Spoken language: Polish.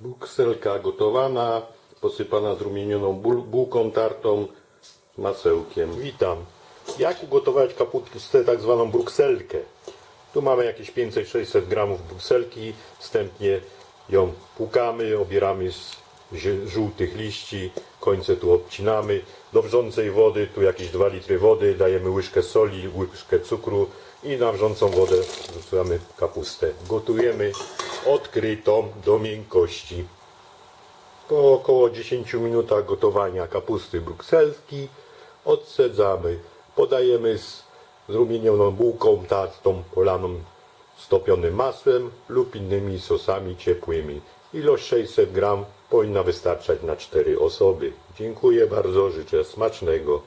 Bukselka gotowana, posypana zrumienioną bułką tartą masełkiem. Witam. Jak ugotować kapustę tak zwaną brukselkę? Tu mamy jakieś 500-600 gramów brukselki. Wstępnie ją płukamy, obieramy z żółtych liści, końce tu obcinamy. Do wrzącej wody, tu jakieś 2 litry wody, dajemy łyżkę soli, łyżkę cukru i na wrzącą wodę wrzucamy kapustę. Gotujemy odkrytą do miękkości. Po około 10 minutach gotowania kapusty brukselskiej odsadzamy. Podajemy z zrumienioną bułką tartą polaną stopionym masłem lub innymi sosami ciepłymi. Ilość 600 gram powinna wystarczać na 4 osoby. Dziękuję bardzo, życzę smacznego.